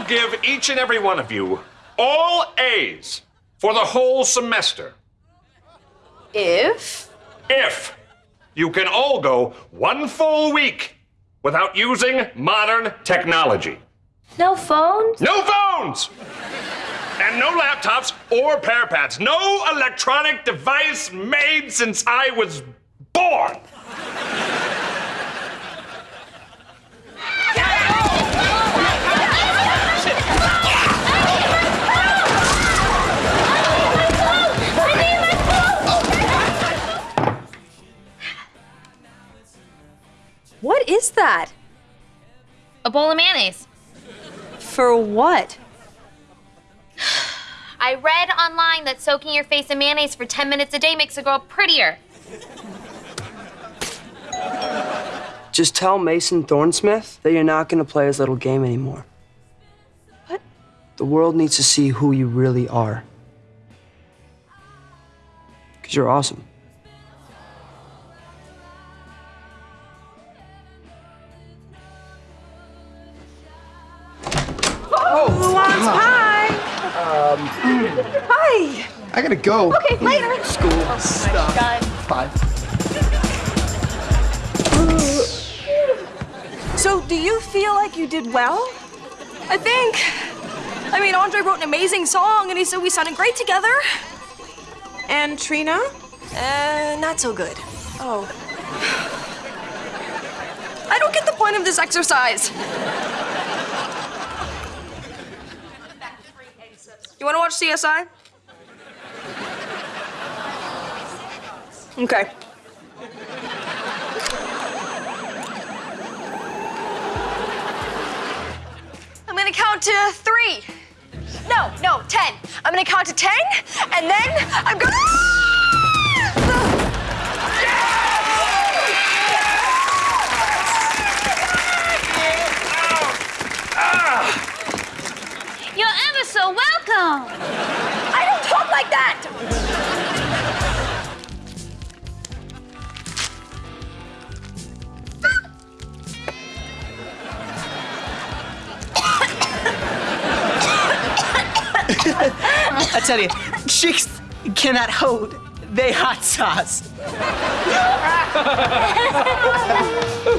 I'll give each and every one of you all A's for the whole semester. If? If you can all go one full week without using modern technology. No phones? No phones! And no laptops or PearPads. No electronic device made since I was born. Is that? A bowl of mayonnaise. For what? I read online that soaking your face in mayonnaise for 10 minutes a day makes a girl prettier. Just tell Mason Thornsmith that you're not going to play his little game anymore. What? The world needs to see who you really are. Because you're awesome. Um. Hi. I gotta go. Okay, later. School stuff. Bye. So, do you feel like you did well? I think. I mean, Andre wrote an amazing song, and he said we sounded great together. And Trina? Uh, not so good. Oh. I don't get the point of this exercise. You want to watch CSI? Okay. I'm gonna count to three. No, no, ten. I'm gonna count to ten, and then I'm gonna. You're ever so welcome. I don't talk like that. I tell you, chicks cannot hold they hot sauce.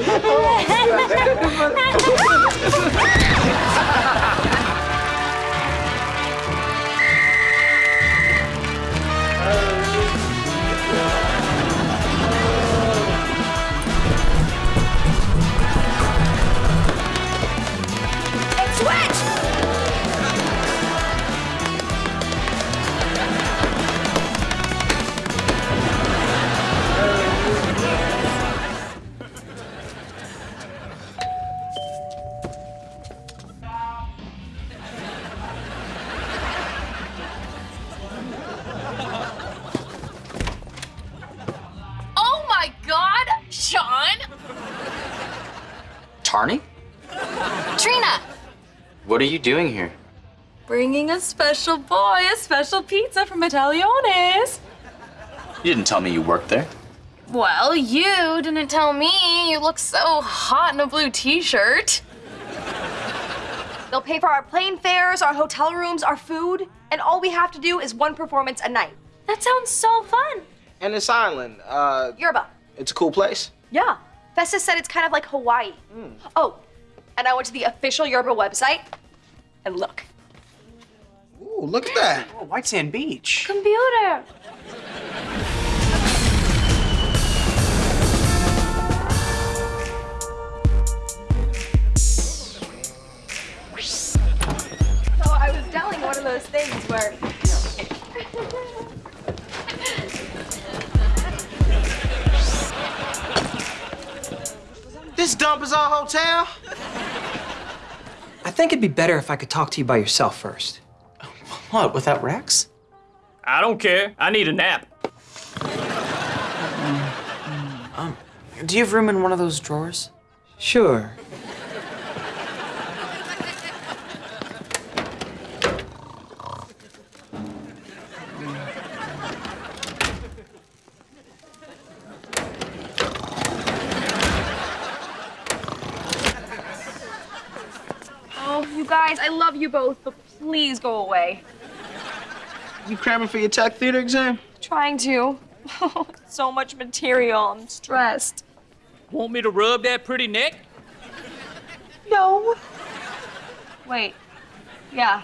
Tarny? Trina! What are you doing here? Bringing a special boy a special pizza from Italianes. You didn't tell me you worked there. Well, you didn't tell me. You look so hot in a blue t-shirt. They'll pay for our plane fares, our hotel rooms, our food, and all we have to do is one performance a night. That sounds so fun. And this island, uh, Yerba. it's a cool place. Yeah. Festus said it's kind of like Hawaii. Hmm. Oh, and I went to the official Yerba website, and look. Ooh, look at that. Oh, White Sand Beach. Computer. So I was telling one of those things where. This dump is our hotel? I think it'd be better if I could talk to you by yourself first. What, without Rex? I don't care. I need a nap. Um, do you have room in one of those drawers? Sure. Oh, you guys. Guys, I love you both, but please go away. You cramming for your tech theater exam? Trying to. so much material. I'm stressed. Want me to rub that pretty neck? No. Wait. Yeah.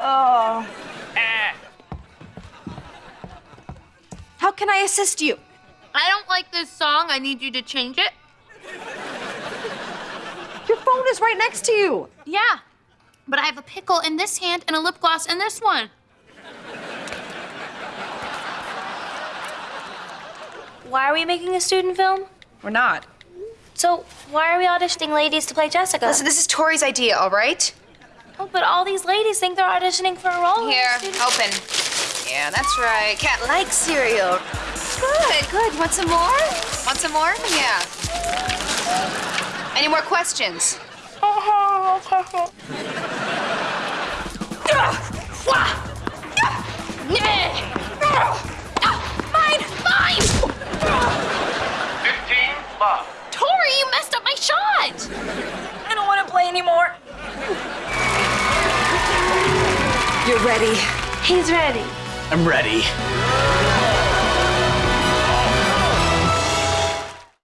Oh. How can I assist you? I don't like this song. I need you to change it. Your phone is right next to you. Yeah. But I have a pickle in this hand and a lip gloss in this one. Why are we making a student film? We're not. So why are we auditioning ladies to play Jessica? Listen, this is Tori's idea, all right? Oh, but all these ladies think they're auditioning for a role. Here, the open. Yeah, that's right. Cat likes cereal. Good, good. Want some more? Want some more? Yeah. Any more questions? Mine! Mine! 15 love. Tori, you messed up my shot! I don't want to play anymore. You're ready. He's ready. I'm ready.